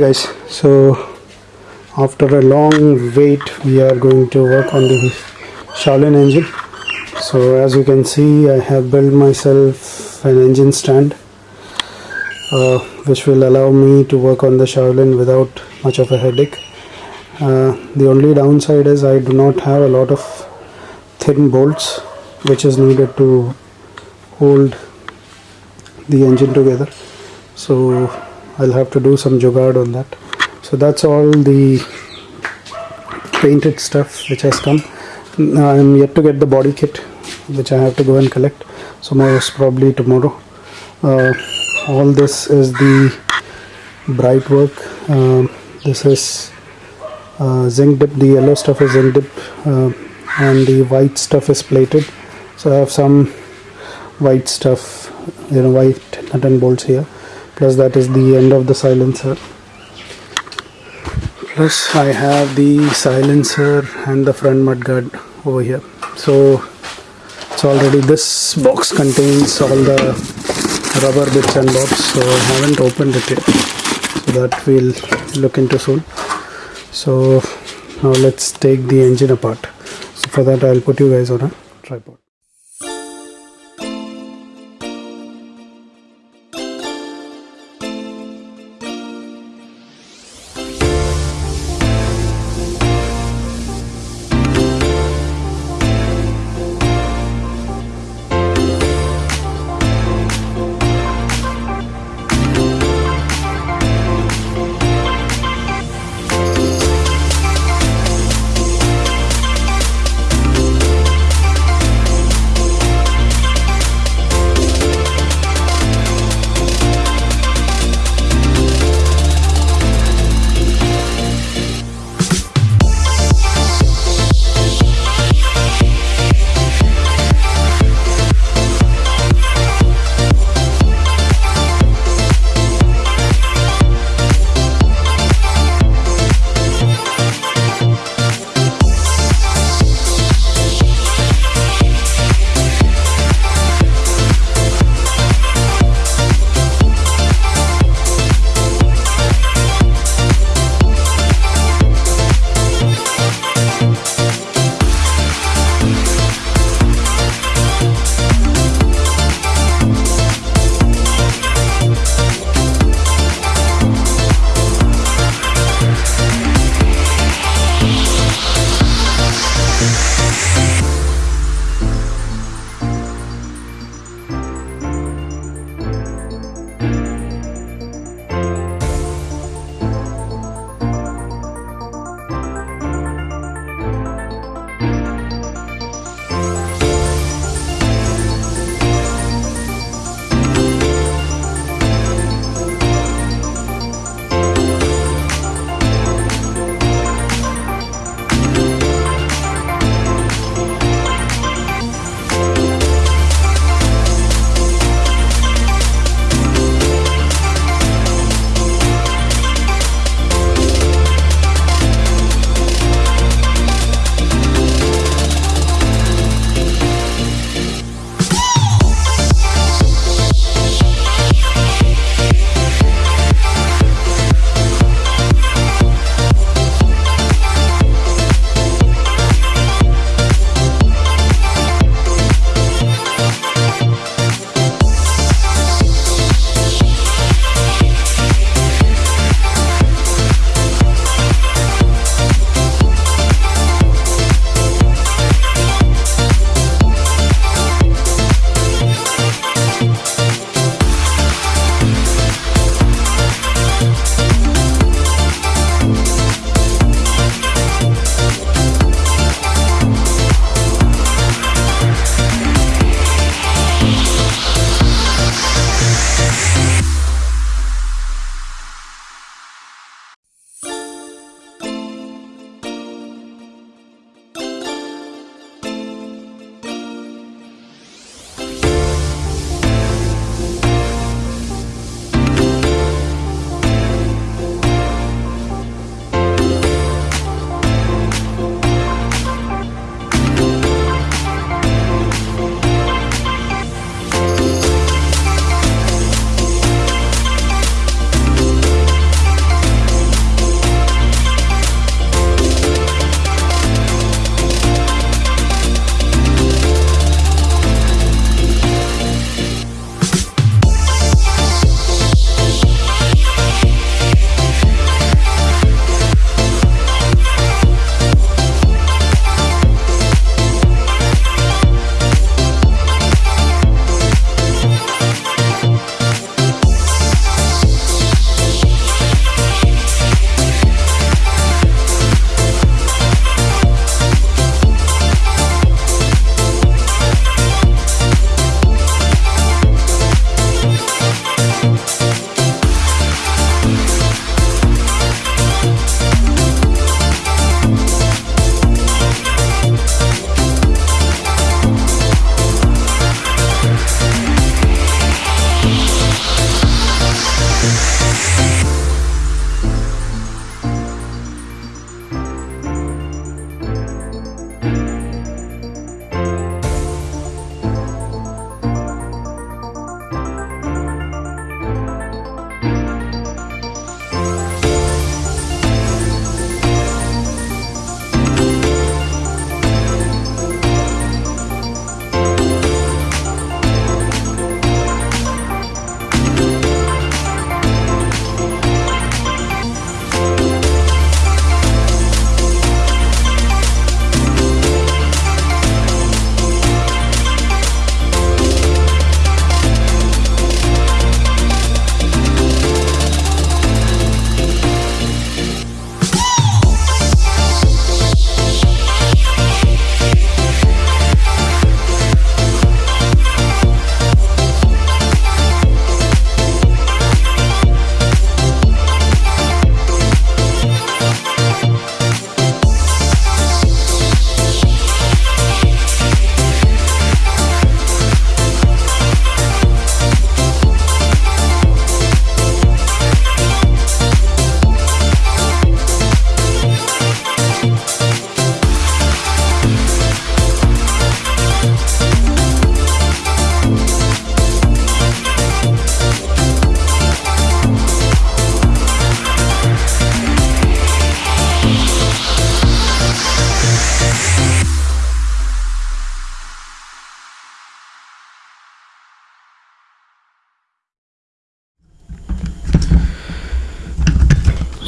guys. So after a long wait we are going to work on the Shaolin engine. So as you can see I have built myself an engine stand uh, which will allow me to work on the Shaolin without much of a headache. Uh, the only downside is I do not have a lot of thin bolts which is needed to hold the engine together. So I'll have to do some jugaad on that. So that's all the painted stuff which has come. I'm yet to get the body kit which I have to go and collect. So most probably tomorrow. Uh, all this is the bright work. Um, this is uh, zinc dip. The yellow stuff is zinc dip uh, and the white stuff is plated. So I have some white stuff you know white nut and bolts here plus that is the end of the silencer. Plus I have the silencer and the front mudguard over here. So it's already this box contains all the rubber bits and bobs so I haven't opened it yet. So that we'll look into soon. So now let's take the engine apart. So for that I'll put you guys on a tripod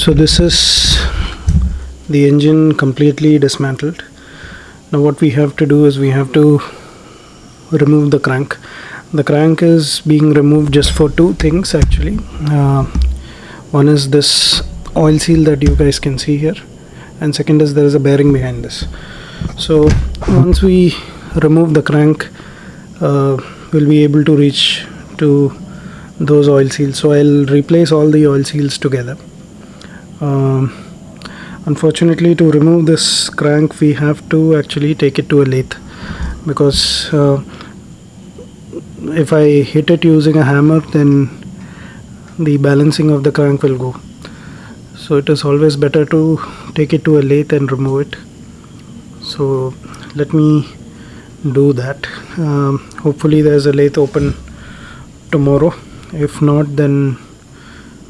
so this is the engine completely dismantled. Now what we have to do is we have to remove the crank. The crank is being removed just for two things actually. Uh, one is this oil seal that you guys can see here and second is there is a bearing behind this. So once we remove the crank uh, we'll be able to reach to those oil seals. So I'll replace all the oil seals together um, unfortunately to remove this crank we have to actually take it to a lathe. Because uh, if I hit it using a hammer then the balancing of the crank will go. So it is always better to take it to a lathe and remove it. So let me do that. Um, hopefully there's a lathe open tomorrow. If not then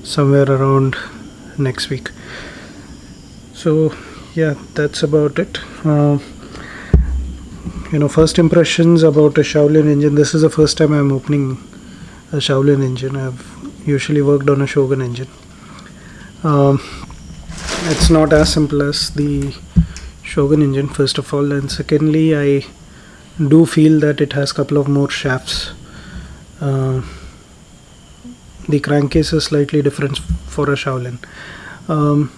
somewhere around next week. So yeah that's about it. Uh, you know first impressions about a Shaolin engine. This is the first time I'm opening a Shaolin engine. I've usually worked on a Shogun engine. Um, it's not as simple as the Shogun engine first of all. And secondly I do feel that it has a couple of more shafts. Uh, the crankcase is slightly different for a Shaolin. Um,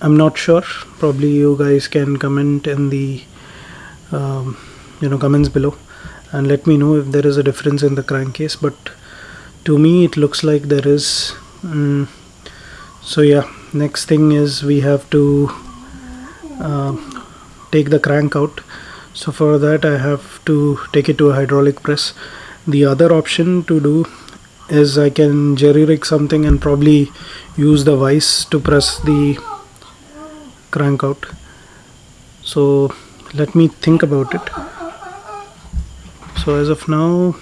I'm not sure. Probably you guys can comment in the um, you know comments below and let me know if there is a difference in the crankcase but to me it looks like there is um, so yeah. Next thing is we have to uh, take the crank out. So for that I have to take it to a hydraulic press. The other option to do is I can jerry rig something and probably use the vise to press the crank out. So let me think about it. So as of now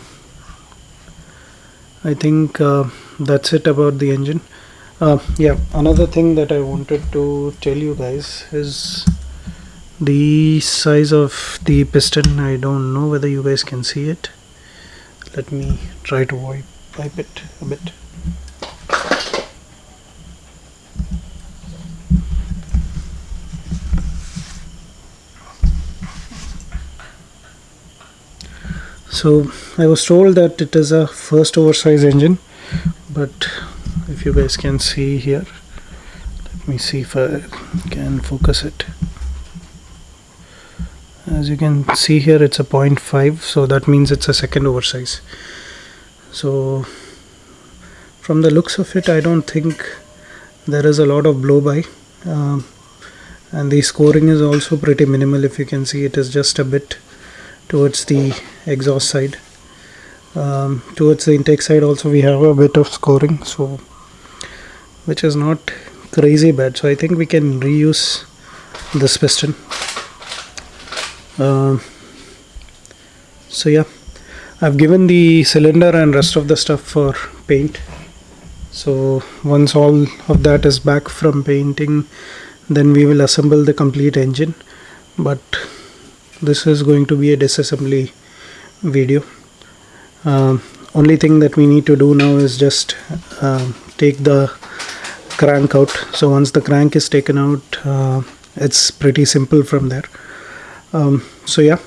I think uh, that's it about the engine. Uh, yeah another thing that I wanted to tell you guys is the size of the piston. I don't know whether you guys can see it. Let me try to wipe, wipe it a bit. So I was told that it is a first oversized engine but if you guys can see here let me see if I can focus it. As you can see here it's a 0.5 so that means it's a second oversize so from the looks of it I don't think there is a lot of blow by. Um, and the scoring is also pretty minimal. If you can see it is just a bit towards the exhaust side. Um, towards the intake side also we have a bit of scoring so which is not crazy bad. So I think we can reuse this piston. Uh, so yeah I've given the cylinder and rest of the stuff for paint. So once all of that is back from painting then we will assemble the complete engine. But this is going to be a disassembly video. Uh, only thing that we need to do now is just uh, take the crank out. So once the crank is taken out uh, it's pretty simple from there. Um, so yeah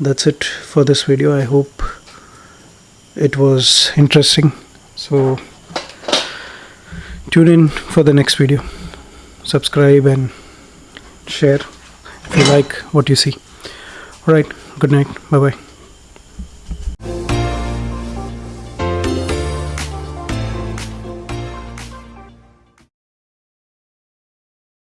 that's it for this video. I hope it was interesting. So tune in for the next video. Subscribe and share if you like what you see. Alright good night. Bye bye